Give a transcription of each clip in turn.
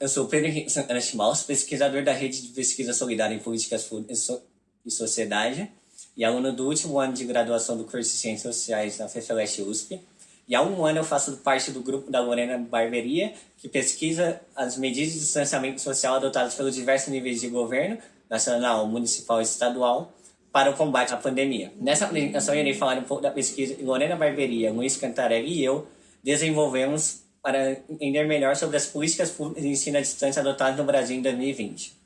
eu sou Pedro Henrique Santana Chimaus, pesquisador da Rede de Pesquisa Solidária em Políticas e Sociedade e aluno do último ano de graduação do curso de Ciências Sociais na FEFELESH USP. E há um ano eu faço parte do grupo da Lorena Barberia, que pesquisa as medidas de distanciamento social adotadas pelos diversos níveis de governo, nacional, municipal e estadual, para o combate à pandemia. Nessa apresentação eu irei falar um pouco da pesquisa Lorena Barberia, Luiz Cantarelli e eu desenvolvemos para entender melhor sobre as políticas públicas de ensino à distância adotadas no Brasil em 2020.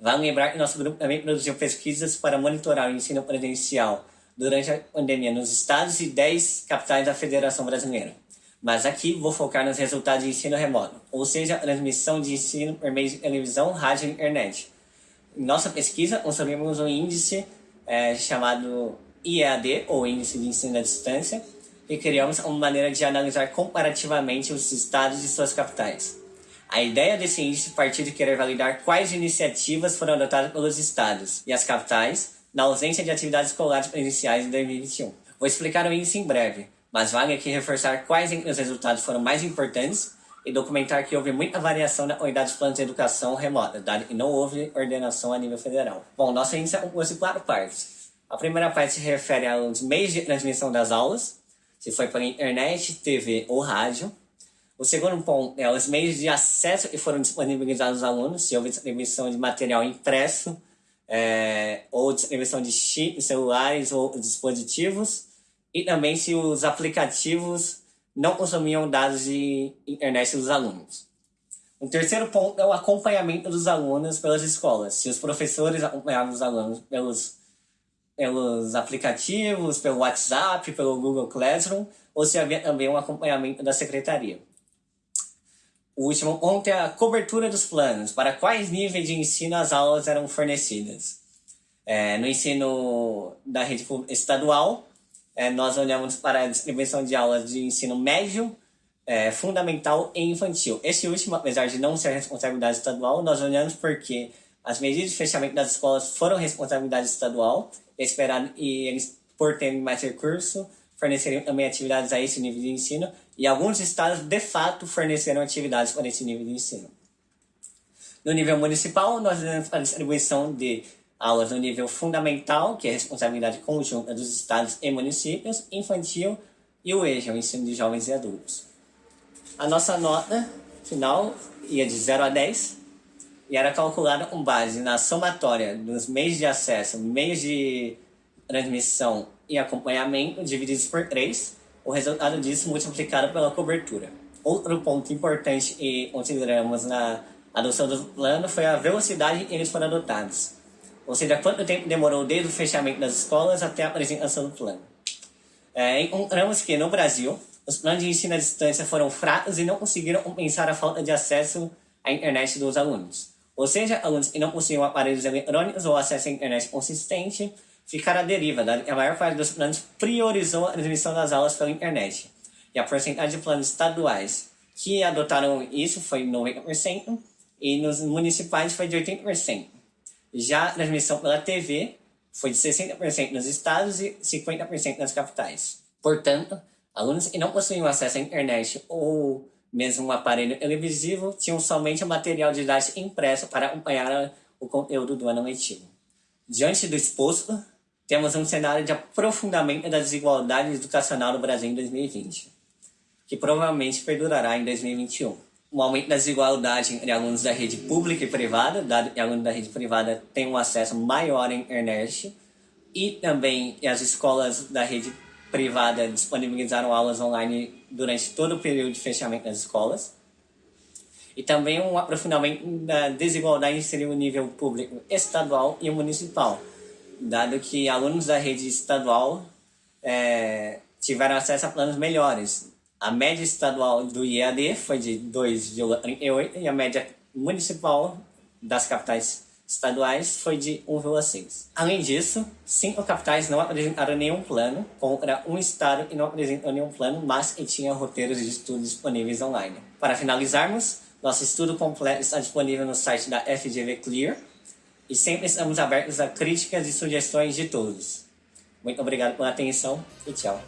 Vale lembrar que nosso grupo também produziu pesquisas para monitorar o ensino presencial durante a pandemia nos estados e 10 capitais da Federação Brasileira. Mas aqui vou focar nos resultados de ensino remoto, ou seja, a transmissão de ensino por meio de televisão, rádio e internet. Em nossa pesquisa, construímos um índice é, chamado IEAD, ou Índice de Ensino à Distância, e criamos uma maneira de analisar comparativamente os estados e suas capitais. A ideia desse índice partiu de querer validar quais iniciativas foram adotadas pelos estados e as capitais na ausência de atividades escolares presenciais em 2021. Vou explicar o índice em breve, mas vale aqui reforçar quais os resultados foram mais importantes e documentar que houve muita variação na qualidade dos planos de educação remota, dado que não houve ordenação a nível federal. Bom, nosso índice é composto de quatro partes. A primeira parte se refere aos meios de transmissão das aulas, se foi para internet, TV ou rádio. O segundo ponto é os meios de acesso que foram disponibilizados aos alunos, se houve distribuição de material impresso, é, ou distribuição de chips, celulares ou dispositivos, e também se os aplicativos não consumiam dados de internet dos alunos. O terceiro ponto é o acompanhamento dos alunos pelas escolas, se os professores acompanhavam os alunos pelos pelos aplicativos, pelo WhatsApp, pelo Google Classroom, ou se havia também um acompanhamento da secretaria. O último ponto é a cobertura dos planos, para quais níveis de ensino as aulas eram fornecidas. É, no ensino da rede estadual, é, nós olhamos para a distribuição de aulas de ensino médio, é, fundamental e infantil. Esse último, apesar de não ser responsabilidade estadual, nós olhamos porque as medidas de fechamento das escolas foram responsabilidade estadual, esperado, e eles, por terem mais recurso, forneceriam também atividades a esse nível de ensino, e alguns estados, de fato, forneceram atividades para esse nível de ensino. No nível municipal, nós temos a distribuição de aulas no nível fundamental, que é responsabilidade conjunta dos estados e municípios, infantil e o EJA, o ensino de jovens e adultos. A nossa nota final ia de 0 a 10, e era calculada com base na somatória dos meios de acesso, meios de transmissão e acompanhamento divididos por 3, o resultado disso multiplicado pela cobertura. Outro ponto importante e consideramos na adoção do plano foi a velocidade em eles foram adotados, ou seja, quanto tempo demorou desde o fechamento das escolas até a apresentação do plano. É, encontramos que no Brasil, os planos de ensino à distância foram fracos e não conseguiram compensar a falta de acesso à internet dos alunos. Ou seja, alunos que não possuem aparelhos eletrônicos ou acesso à internet consistente ficaram à deriva, que a maior parte dos planos priorizou a transmissão das aulas pela internet. E a porcentagem de planos estaduais que adotaram isso foi 90% e nos municipais foi de 80%. Já a transmissão pela TV foi de 60% nos estados e 50% nas capitais. Portanto, alunos que não possuíam acesso à internet ou mesmo um aparelho televisivo, tinham somente o material didático impresso para acompanhar o conteúdo do ano letivo. Diante do exposto, temos um cenário de aprofundamento da desigualdade educacional no Brasil em 2020, que provavelmente perdurará em 2021. O aumento da desigualdade entre alunos da rede pública e privada, dado que alunos da rede privada têm um acesso maior à internet, e também as escolas da rede privada disponibilizaram aulas online durante todo o período de fechamento das escolas. E também um aprofundamento da desigualdade entre o nível público estadual e municipal, dado que alunos da rede estadual é, tiveram acesso a planos melhores. A média estadual do IAD foi de 2,38 e a média municipal das capitais estaduais foi de 1,6. Além disso, cinco capitais não apresentaram nenhum plano, contra um estado que não apresentou nenhum plano, mas que tinha roteiros de estudo disponíveis online. Para finalizarmos, nosso estudo completo está disponível no site da FGV Clear e sempre estamos abertos a críticas e sugestões de todos. Muito obrigado pela atenção e tchau.